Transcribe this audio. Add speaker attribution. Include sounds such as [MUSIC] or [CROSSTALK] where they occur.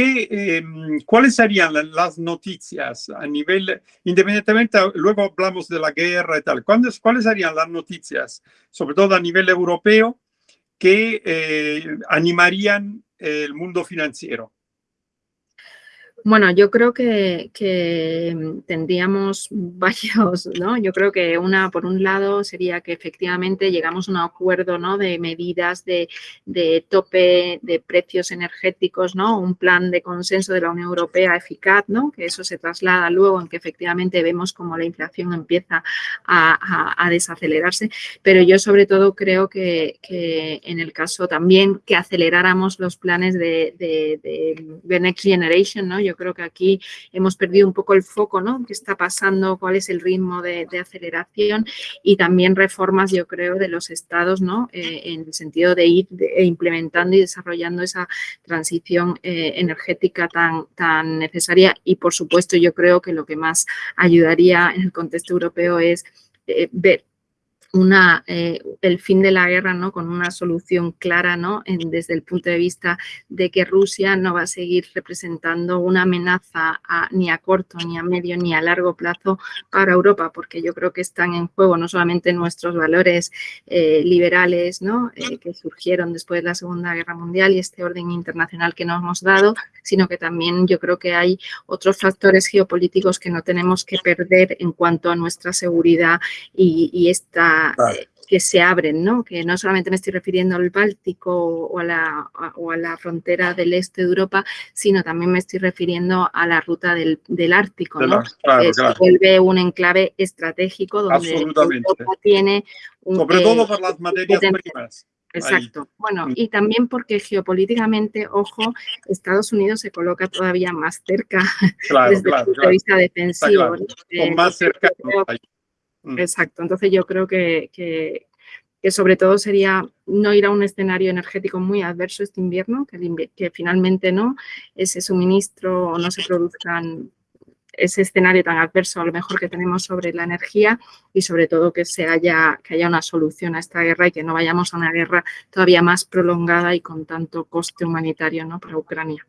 Speaker 1: em, ¿cuáles serían las noticias a nivel, independientemente, luego hablamos de la guerra y tal, ¿cuáles, cuáles serían las noticias, sobre todo a nivel europeo, que eh, animarían el mundo financiero?
Speaker 2: Bueno, yo creo que, tendríamos [LAUGHS] varios, ¿no? Yo creo que una, por un lado, sería que efectivamente llegamos a un acuerdo, ¿no? De medidas de, tope de precios energéticos, ¿no? Un plan de consenso de la Unión Europea eficaz, ¿no? Que eso se traslada luego en que efectivamente vemos como la inflación empieza a, desacelerarse. Pero yo sobre todo creo que, en el caso también que aceleráramos los planes de, de Next Generation, ¿no? Yo creo que aquí hemos perdido un poco el foco, ¿no? ¿Qué está pasando? ¿Cuál es el ritmo de, aceleración? Y también reformas, yo creo, de los estados, ¿no? Eh, en el sentido de ir implementando y desarrollando esa transición eh, energética tan, tan necesaria. Y, por supuesto, yo creo que lo que más ayudaría en el contexto europeo es eh, ver una, eh, el fin de la guerra ¿no? con una solución clara ¿no? desde el punto de vista de que Rusia no va a seguir representando una amenaza ni a corto, ni a medio, ni a largo plazo para Europa, porque yo creo que están en juego no solamente nuestros valores eh, liberales ¿no? Eh, que surgieron después de la Segunda Guerra Mundial y este orden internacional que nos hemos dado, sino que también yo creo que hay otros factores geopolíticos que no tenemos que perder en cuanto a nuestra seguridad y, y esta eh, que se abren, ¿no? Que no solamente me estoy refiriendo al Báltico o a, la, o a la frontera del este de Europa, sino también me estoy refiriendo a la ruta del, del Ártico, ¿no? que se vuelve un enclave estratégico donde Europa tiene
Speaker 1: un, Sobre todo por las materias primas.
Speaker 2: Exacto. Bueno, mm. y también porque geopolíticamente, ojo, Estados Unidos se coloca todavía más cerca [LAUGHS] desde el punto de vista defensivo.
Speaker 1: Eh, más cerca.
Speaker 2: Mm. Exacto, entonces yo creo que, que, sobre todo sería no ir a un escenario energético muy adverso este invierno, que, que finalmente no ese suministro o no se produzcan ese escenario tan adverso a lo mejor que tenemos sobre la energía y sobre todo que se haya, que haya una solución a esta guerra y que no vayamos a una guerra todavía más prolongada y con tanto coste humanitario ¿no? para Ucrania.